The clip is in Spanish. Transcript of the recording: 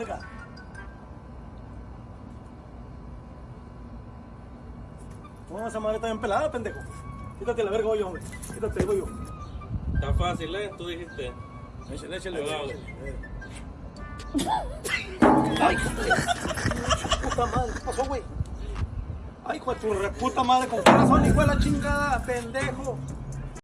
verga. No, esa madre está bien pelada, pendejo. Quítate la verga, voy yo, hombre. Quítate, voy. Está fácil, ¿eh? Tú dijiste. Échale, échale. Yo Ay, puta madre, ¿qué pasó, güey? Ay, hijo de tu puta madre, con corazón, hijo de la chingada, pendejo.